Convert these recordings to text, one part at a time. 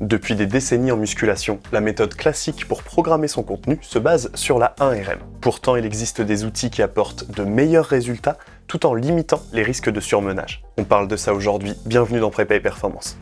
Depuis des décennies en musculation, la méthode classique pour programmer son contenu se base sur la 1RM. Pourtant, il existe des outils qui apportent de meilleurs résultats tout en limitant les risques de surmenage. On parle de ça aujourd'hui, bienvenue dans Prépa et Performance.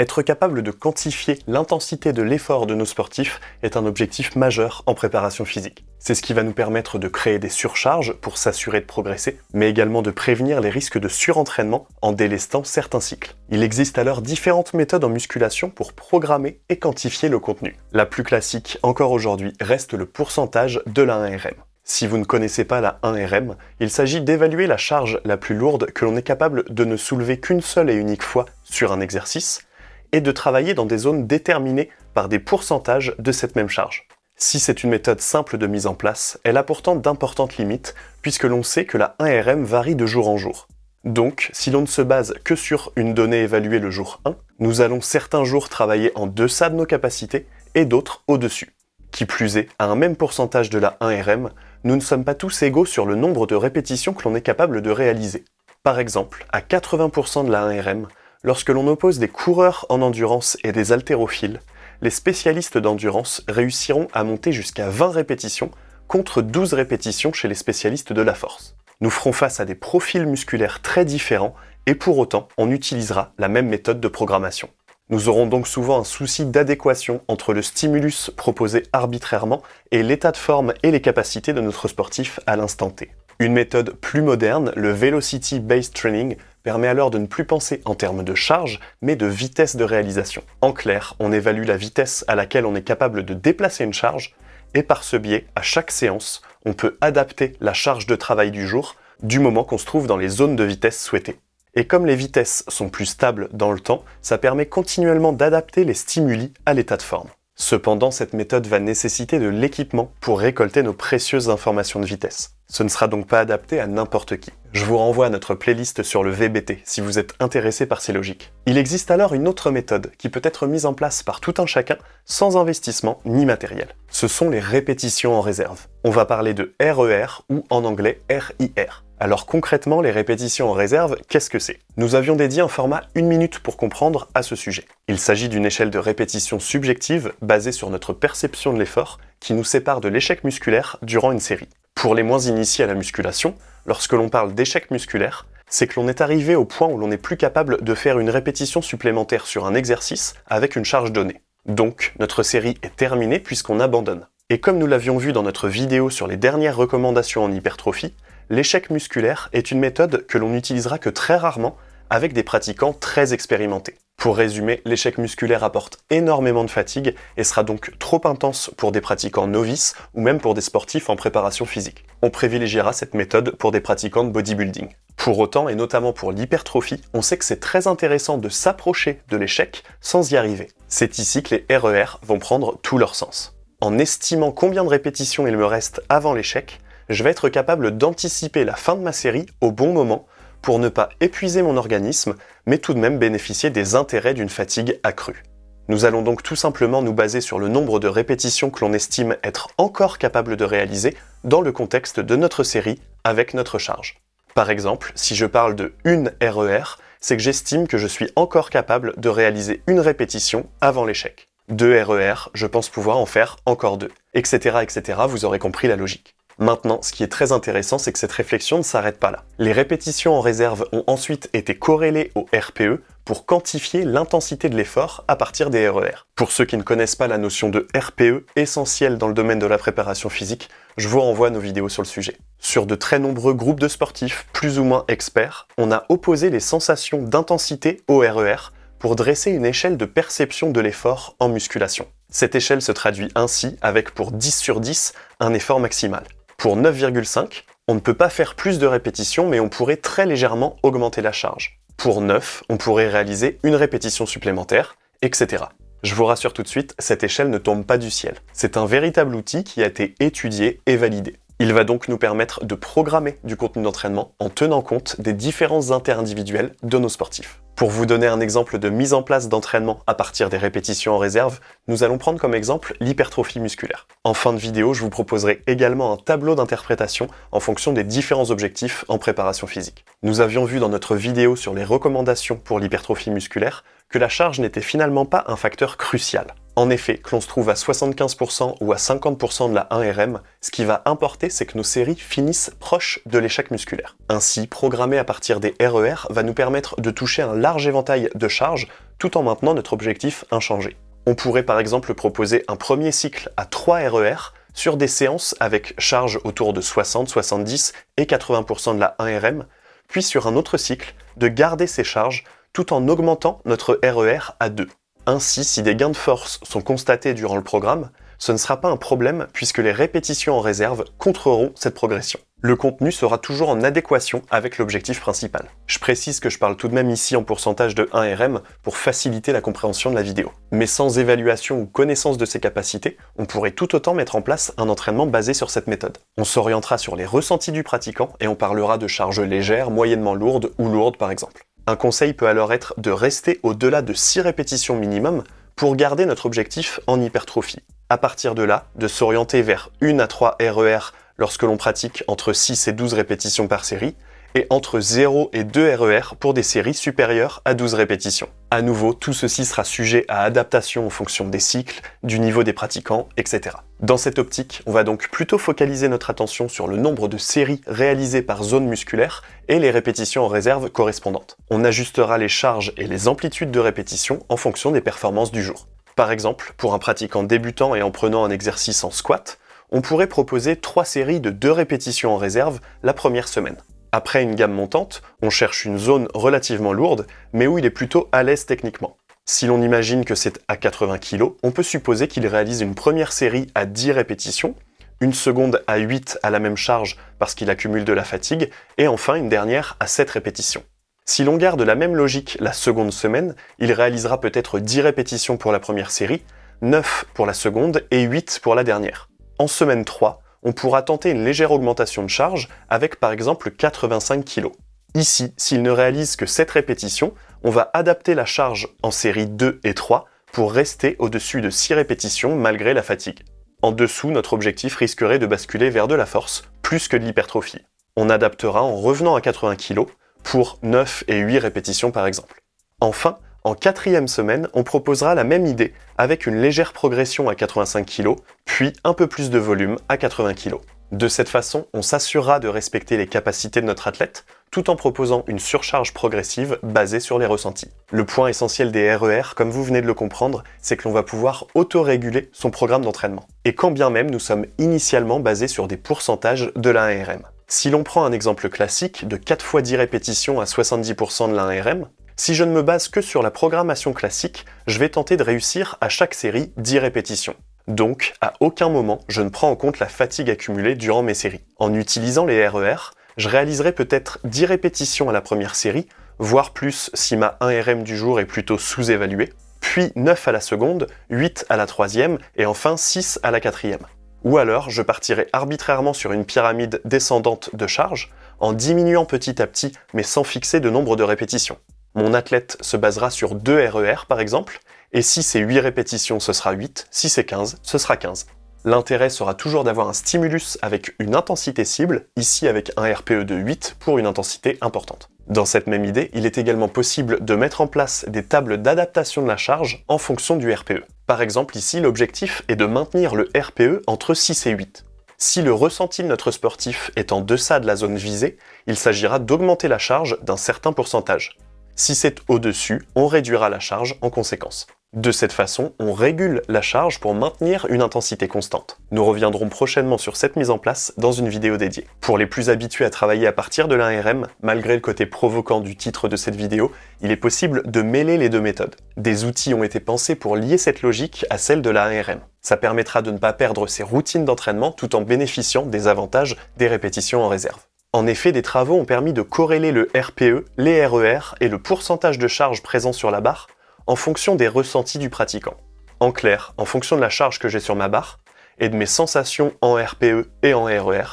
Être capable de quantifier l'intensité de l'effort de nos sportifs est un objectif majeur en préparation physique. C'est ce qui va nous permettre de créer des surcharges pour s'assurer de progresser, mais également de prévenir les risques de surentraînement en délestant certains cycles. Il existe alors différentes méthodes en musculation pour programmer et quantifier le contenu. La plus classique, encore aujourd'hui, reste le pourcentage de la 1RM. Si vous ne connaissez pas la 1RM, il s'agit d'évaluer la charge la plus lourde que l'on est capable de ne soulever qu'une seule et unique fois sur un exercice, et de travailler dans des zones déterminées par des pourcentages de cette même charge. Si c'est une méthode simple de mise en place, elle a pourtant d'importantes limites, puisque l'on sait que la 1RM varie de jour en jour. Donc, si l'on ne se base que sur une donnée évaluée le jour 1, nous allons certains jours travailler en deçà de nos capacités et d'autres au-dessus. Qui plus est, à un même pourcentage de la 1RM, nous ne sommes pas tous égaux sur le nombre de répétitions que l'on est capable de réaliser. Par exemple, à 80% de la 1RM, Lorsque l'on oppose des coureurs en endurance et des haltérophiles, les spécialistes d'endurance réussiront à monter jusqu'à 20 répétitions contre 12 répétitions chez les spécialistes de la force. Nous ferons face à des profils musculaires très différents et pour autant, on utilisera la même méthode de programmation. Nous aurons donc souvent un souci d'adéquation entre le stimulus proposé arbitrairement et l'état de forme et les capacités de notre sportif à l'instant T. Une méthode plus moderne, le Velocity Based Training, permet alors de ne plus penser en termes de charge, mais de vitesse de réalisation. En clair, on évalue la vitesse à laquelle on est capable de déplacer une charge, et par ce biais, à chaque séance, on peut adapter la charge de travail du jour du moment qu'on se trouve dans les zones de vitesse souhaitées. Et comme les vitesses sont plus stables dans le temps, ça permet continuellement d'adapter les stimuli à l'état de forme. Cependant, cette méthode va nécessiter de l'équipement pour récolter nos précieuses informations de vitesse. Ce ne sera donc pas adapté à n'importe qui. Je vous renvoie à notre playlist sur le VBT si vous êtes intéressé par ces logiques. Il existe alors une autre méthode qui peut être mise en place par tout un chacun sans investissement ni matériel. Ce sont les répétitions en réserve. On va parler de RER e ou en anglais RIR. Alors concrètement, les répétitions en réserve, qu'est-ce que c'est? Nous avions dédié un format une minute pour comprendre à ce sujet. Il s'agit d'une échelle de répétition subjective basée sur notre perception de l'effort qui nous sépare de l'échec musculaire durant une série. Pour les moins initiés à la musculation, lorsque l'on parle d'échec musculaire, c'est que l'on est arrivé au point où l'on n'est plus capable de faire une répétition supplémentaire sur un exercice avec une charge donnée. Donc, notre série est terminée puisqu'on abandonne. Et comme nous l'avions vu dans notre vidéo sur les dernières recommandations en hypertrophie, l'échec musculaire est une méthode que l'on n'utilisera que très rarement avec des pratiquants très expérimentés. Pour résumer, l'échec musculaire apporte énormément de fatigue et sera donc trop intense pour des pratiquants novices ou même pour des sportifs en préparation physique. On privilégiera cette méthode pour des pratiquants de bodybuilding. Pour autant, et notamment pour l'hypertrophie, on sait que c'est très intéressant de s'approcher de l'échec sans y arriver. C'est ici que les RER e vont prendre tout leur sens. En estimant combien de répétitions il me reste avant l'échec, je vais être capable d'anticiper la fin de ma série au bon moment pour ne pas épuiser mon organisme, mais tout de même bénéficier des intérêts d'une fatigue accrue. Nous allons donc tout simplement nous baser sur le nombre de répétitions que l'on estime être encore capable de réaliser dans le contexte de notre série avec notre charge. Par exemple, si je parle de une RER, e c'est que j'estime que je suis encore capable de réaliser une répétition avant l'échec. Deux RER, e je pense pouvoir en faire encore deux, etc. etc. Vous aurez compris la logique. Maintenant, ce qui est très intéressant, c'est que cette réflexion ne s'arrête pas là. Les répétitions en réserve ont ensuite été corrélées au RPE pour quantifier l'intensité de l'effort à partir des RER. E pour ceux qui ne connaissent pas la notion de RPE, essentielle dans le domaine de la préparation physique, je vous renvoie à nos vidéos sur le sujet. Sur de très nombreux groupes de sportifs, plus ou moins experts, on a opposé les sensations d'intensité au RER e pour dresser une échelle de perception de l'effort en musculation. Cette échelle se traduit ainsi avec pour 10 sur 10 un effort maximal. Pour 9,5, on ne peut pas faire plus de répétitions, mais on pourrait très légèrement augmenter la charge. Pour 9, on pourrait réaliser une répétition supplémentaire, etc. Je vous rassure tout de suite, cette échelle ne tombe pas du ciel. C'est un véritable outil qui a été étudié et validé. Il va donc nous permettre de programmer du contenu d'entraînement en tenant compte des différences interindividuelles de nos sportifs. Pour vous donner un exemple de mise en place d'entraînement à partir des répétitions en réserve, nous allons prendre comme exemple l'hypertrophie musculaire. En fin de vidéo, je vous proposerai également un tableau d'interprétation en fonction des différents objectifs en préparation physique. Nous avions vu dans notre vidéo sur les recommandations pour l'hypertrophie musculaire que la charge n'était finalement pas un facteur crucial. En effet, que l'on se trouve à 75% ou à 50% de la 1RM, ce qui va importer, c'est que nos séries finissent proches de l'échec musculaire. Ainsi, programmer à partir des RER e va nous permettre de toucher un large éventail de charges tout en maintenant notre objectif inchangé. On pourrait par exemple proposer un premier cycle à 3 RER sur des séances avec charge autour de 60, 70 et 80% de la 1RM, puis sur un autre cycle, de garder ces charges tout en augmentant notre RER e à 2. Ainsi, si des gains de force sont constatés durant le programme, ce ne sera pas un problème puisque les répétitions en réserve contreront cette progression. Le contenu sera toujours en adéquation avec l'objectif principal. Je précise que je parle tout de même ici en pourcentage de 1 RM pour faciliter la compréhension de la vidéo. Mais sans évaluation ou connaissance de ses capacités, on pourrait tout autant mettre en place un entraînement basé sur cette méthode. On s'orientera sur les ressentis du pratiquant et on parlera de charges légères, moyennement lourdes ou lourdes par exemple. Un conseil peut alors être de rester au-delà de 6 répétitions minimum pour garder notre objectif en hypertrophie. À partir de là, de s'orienter vers 1 à 3 RER lorsque l'on pratique entre 6 et 12 répétitions par série, et entre 0 et 2 RER pour des séries supérieures à 12 répétitions. À nouveau, tout ceci sera sujet à adaptation en fonction des cycles, du niveau des pratiquants, etc. Dans cette optique, on va donc plutôt focaliser notre attention sur le nombre de séries réalisées par zone musculaire et les répétitions en réserve correspondantes. On ajustera les charges et les amplitudes de répétition en fonction des performances du jour. Par exemple, pour un pratiquant débutant et en prenant un exercice en squat, on pourrait proposer 3 séries de 2 répétitions en réserve la première semaine. Après une gamme montante, on cherche une zone relativement lourde, mais où il est plutôt à l'aise techniquement. Si l'on imagine que c'est à 80 kg, on peut supposer qu'il réalise une première série à 10 répétitions, une seconde à 8 à la même charge parce qu'il accumule de la fatigue, et enfin une dernière à 7 répétitions. Si l'on garde la même logique la seconde semaine, il réalisera peut-être 10 répétitions pour la première série, 9 pour la seconde et 8 pour la dernière. En semaine 3, on pourra tenter une légère augmentation de charge avec par exemple 85 kg. Ici, s'il ne réalise que 7 répétitions, on va adapter la charge en série 2 et 3 pour rester au-dessus de 6 répétitions malgré la fatigue. En dessous, notre objectif risquerait de basculer vers de la force, plus que de l'hypertrophie. On adaptera en revenant à 80 kg pour 9 et 8 répétitions par exemple. Enfin, en quatrième semaine, on proposera la même idée avec une légère progression à 85 kg, puis un peu plus de volume à 80 kg. De cette façon, on s'assurera de respecter les capacités de notre athlète, tout en proposant une surcharge progressive basée sur les ressentis. Le point essentiel des RER, e comme vous venez de le comprendre, c'est que l'on va pouvoir auto-réguler son programme d'entraînement. Et quand bien même nous sommes initialement basés sur des pourcentages de la 1RM. Si l'on prend un exemple classique de 4 fois 10 répétitions à 70% de la 1RM, si je ne me base que sur la programmation classique, je vais tenter de réussir à chaque série 10 répétitions. Donc, à aucun moment, je ne prends en compte la fatigue accumulée durant mes séries. En utilisant les RER, e je réaliserai peut-être 10 répétitions à la première série, voire plus si ma 1RM du jour est plutôt sous-évaluée, puis 9 à la seconde, 8 à la troisième, et enfin 6 à la quatrième. Ou alors, je partirai arbitrairement sur une pyramide descendante de charge, en diminuant petit à petit, mais sans fixer de nombre de répétitions. Mon athlète se basera sur 2 RER par exemple, et si c'est 8 répétitions, ce sera 8, si c'est 15, ce sera 15. L'intérêt sera toujours d'avoir un stimulus avec une intensité cible, ici avec un RPE de 8 pour une intensité importante. Dans cette même idée, il est également possible de mettre en place des tables d'adaptation de la charge en fonction du RPE. Par exemple ici, l'objectif est de maintenir le RPE entre 6 et 8. Si le ressenti de notre sportif est en deçà de la zone visée, il s'agira d'augmenter la charge d'un certain pourcentage. Si c'est au-dessus, on réduira la charge en conséquence. De cette façon, on régule la charge pour maintenir une intensité constante. Nous reviendrons prochainement sur cette mise en place dans une vidéo dédiée. Pour les plus habitués à travailler à partir de l'ARM, malgré le côté provoquant du titre de cette vidéo, il est possible de mêler les deux méthodes. Des outils ont été pensés pour lier cette logique à celle de l'ARM. Ça permettra de ne pas perdre ses routines d'entraînement tout en bénéficiant des avantages des répétitions en réserve. En effet, des travaux ont permis de corréler le RPE, les RER e et le pourcentage de charge présent sur la barre en fonction des ressentis du pratiquant. En clair, en fonction de la charge que j'ai sur ma barre et de mes sensations en RPE et en RER, e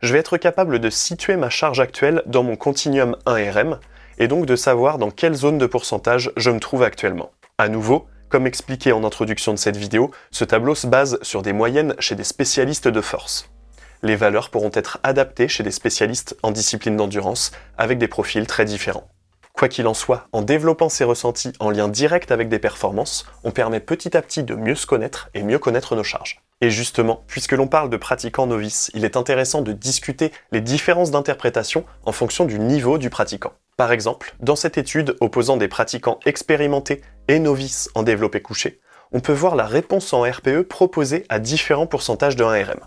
je vais être capable de situer ma charge actuelle dans mon continuum 1RM, et donc de savoir dans quelle zone de pourcentage je me trouve actuellement. À nouveau, comme expliqué en introduction de cette vidéo, ce tableau se base sur des moyennes chez des spécialistes de force. Les valeurs pourront être adaptées chez des spécialistes en discipline d'endurance, avec des profils très différents. Quoi qu'il en soit, en développant ces ressentis en lien direct avec des performances, on permet petit à petit de mieux se connaître et mieux connaître nos charges. Et justement, puisque l'on parle de pratiquants novices, il est intéressant de discuter les différences d'interprétation en fonction du niveau du pratiquant. Par exemple, dans cette étude opposant des pratiquants expérimentés et novices en développé couché, on peut voir la réponse en RPE proposée à différents pourcentages de 1RM.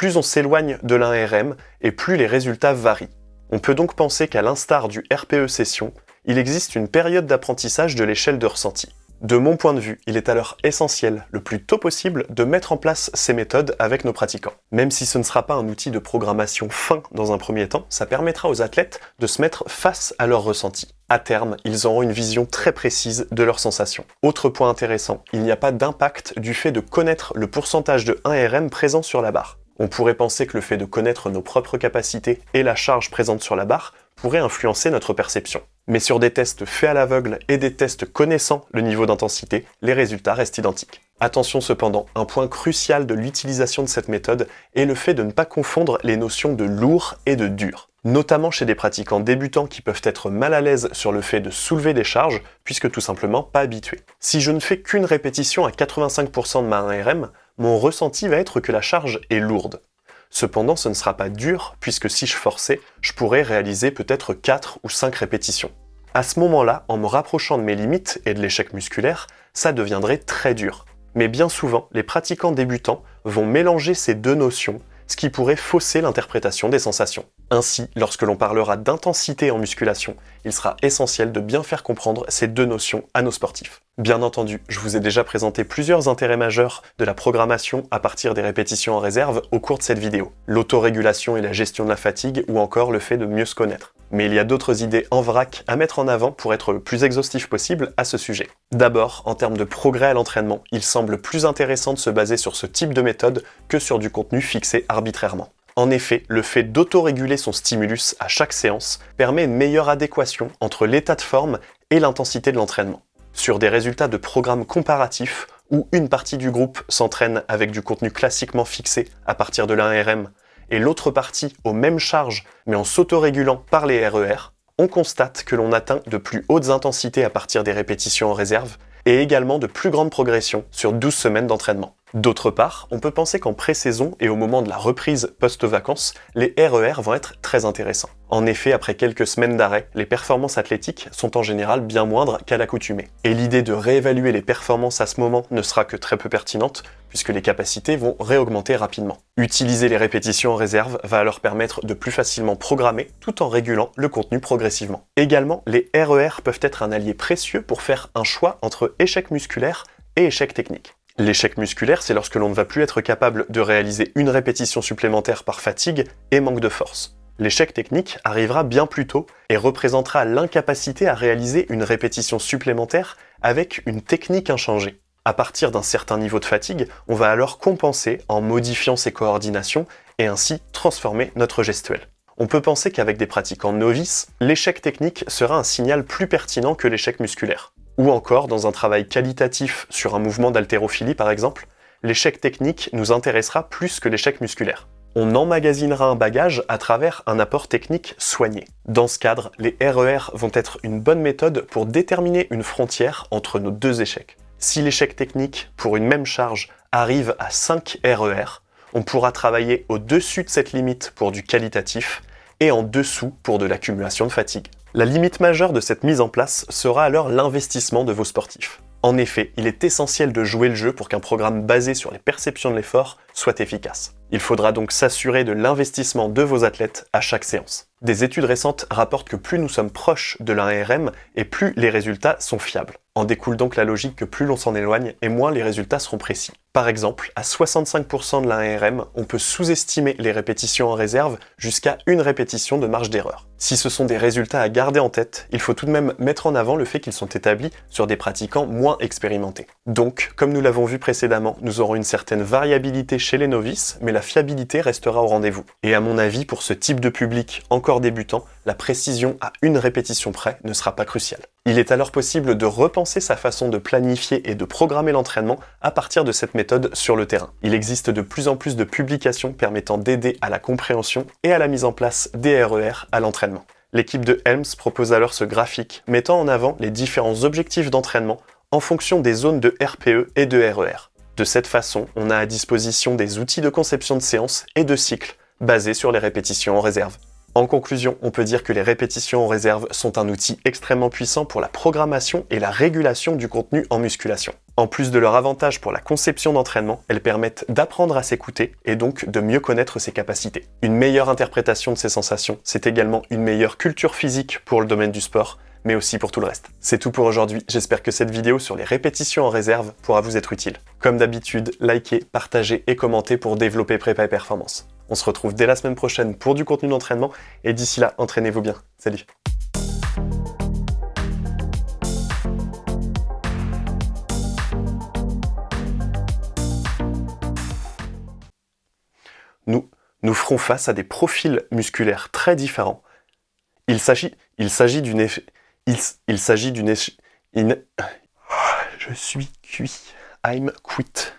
Plus on s'éloigne de l'1RM et plus les résultats varient. On peut donc penser qu'à l'instar du RPE session, il existe une période d'apprentissage de l'échelle de ressenti. De mon point de vue, il est alors essentiel, le plus tôt possible, de mettre en place ces méthodes avec nos pratiquants. Même si ce ne sera pas un outil de programmation fin dans un premier temps, ça permettra aux athlètes de se mettre face à leurs ressentis. À terme, ils auront une vision très précise de leurs sensations. Autre point intéressant, il n'y a pas d'impact du fait de connaître le pourcentage de 1RM présent sur la barre. On pourrait penser que le fait de connaître nos propres capacités et la charge présente sur la barre pourrait influencer notre perception. Mais sur des tests faits à l'aveugle et des tests connaissant le niveau d'intensité, les résultats restent identiques. Attention cependant, un point crucial de l'utilisation de cette méthode est le fait de ne pas confondre les notions de lourd et de dur notamment chez des pratiquants débutants qui peuvent être mal à l'aise sur le fait de soulever des charges, puisque tout simplement pas habitués. Si je ne fais qu'une répétition à 85% de ma 1RM, mon ressenti va être que la charge est lourde. Cependant, ce ne sera pas dur, puisque si je forçais, je pourrais réaliser peut-être 4 ou 5 répétitions. À ce moment-là, en me rapprochant de mes limites et de l'échec musculaire, ça deviendrait très dur. Mais bien souvent, les pratiquants débutants vont mélanger ces deux notions, ce qui pourrait fausser l'interprétation des sensations. Ainsi, lorsque l'on parlera d'intensité en musculation, il sera essentiel de bien faire comprendre ces deux notions à nos sportifs. Bien entendu, je vous ai déjà présenté plusieurs intérêts majeurs de la programmation à partir des répétitions en réserve au cours de cette vidéo. L'autorégulation et la gestion de la fatigue, ou encore le fait de mieux se connaître. Mais il y a d'autres idées en vrac à mettre en avant pour être le plus exhaustif possible à ce sujet. D'abord, en termes de progrès à l'entraînement, il semble plus intéressant de se baser sur ce type de méthode que sur du contenu fixé arbitrairement. En effet, le fait d'autoréguler son stimulus à chaque séance permet une meilleure adéquation entre l'état de forme et l'intensité de l'entraînement. Sur des résultats de programmes comparatifs, où une partie du groupe s'entraîne avec du contenu classiquement fixé à partir de l'ARM, et l'autre partie aux mêmes charges mais en s'autorégulant par les RER, e on constate que l'on atteint de plus hautes intensités à partir des répétitions en réserve et également de plus grandes progressions sur 12 semaines d'entraînement. D'autre part, on peut penser qu'en pré-saison et au moment de la reprise post-vacances, les RER e vont être très intéressants. En effet, après quelques semaines d'arrêt, les performances athlétiques sont en général bien moindres qu'à l'accoutumée. Et l'idée de réévaluer les performances à ce moment ne sera que très peu pertinente, puisque les capacités vont réaugmenter rapidement. Utiliser les répétitions en réserve va alors permettre de plus facilement programmer, tout en régulant le contenu progressivement. Également, les RER e peuvent être un allié précieux pour faire un choix entre échec musculaire et échec technique. L'échec musculaire, c'est lorsque l'on ne va plus être capable de réaliser une répétition supplémentaire par fatigue et manque de force. L'échec technique arrivera bien plus tôt et représentera l'incapacité à réaliser une répétition supplémentaire avec une technique inchangée. À partir d'un certain niveau de fatigue, on va alors compenser en modifiant ses coordinations et ainsi transformer notre gestuelle. On peut penser qu'avec des pratiquants novices, l'échec technique sera un signal plus pertinent que l'échec musculaire. Ou encore, dans un travail qualitatif sur un mouvement d'haltérophilie par exemple, l'échec technique nous intéressera plus que l'échec musculaire. On emmagasinera un bagage à travers un apport technique soigné. Dans ce cadre, les RER e vont être une bonne méthode pour déterminer une frontière entre nos deux échecs. Si l'échec technique pour une même charge arrive à 5 RER, on pourra travailler au-dessus de cette limite pour du qualitatif et en dessous pour de l'accumulation de fatigue. La limite majeure de cette mise en place sera alors l'investissement de vos sportifs. En effet, il est essentiel de jouer le jeu pour qu'un programme basé sur les perceptions de l'effort soit efficace. Il faudra donc s'assurer de l'investissement de vos athlètes à chaque séance. Des études récentes rapportent que plus nous sommes proches de l'ARM et plus les résultats sont fiables. En découle donc la logique que plus l'on s'en éloigne et moins les résultats seront précis. Par exemple, à 65% de l'ARM, on peut sous-estimer les répétitions en réserve jusqu'à une répétition de marge d'erreur. Si ce sont des résultats à garder en tête, il faut tout de même mettre en avant le fait qu'ils sont établis sur des pratiquants moins expérimentés. Donc, comme nous l'avons vu précédemment, nous aurons une certaine variabilité les novices, mais la fiabilité restera au rendez-vous. Et à mon avis, pour ce type de public encore débutant, la précision à une répétition près ne sera pas cruciale. Il est alors possible de repenser sa façon de planifier et de programmer l'entraînement à partir de cette méthode sur le terrain. Il existe de plus en plus de publications permettant d'aider à la compréhension et à la mise en place des RER à l'entraînement. L'équipe de Helms propose alors ce graphique mettant en avant les différents objectifs d'entraînement en fonction des zones de RPE et de RER. De cette façon, on a à disposition des outils de conception de séance et de cycle basés sur les répétitions en réserve. En conclusion, on peut dire que les répétitions en réserve sont un outil extrêmement puissant pour la programmation et la régulation du contenu en musculation. En plus de leur avantage pour la conception d'entraînement, elles permettent d'apprendre à s'écouter et donc de mieux connaître ses capacités. Une meilleure interprétation de ses sensations, c'est également une meilleure culture physique pour le domaine du sport, mais aussi pour tout le reste. C'est tout pour aujourd'hui, j'espère que cette vidéo sur les répétitions en réserve pourra vous être utile. Comme d'habitude, likez, partagez et commentez pour développer prépa et performance. On se retrouve dès la semaine prochaine pour du contenu d'entraînement, et d'ici là, entraînez-vous bien. Salut Nous, nous ferons face à des profils musculaires très différents. Il s'agit d'une il, s'agit d'une... Je suis cuit. I'm quit.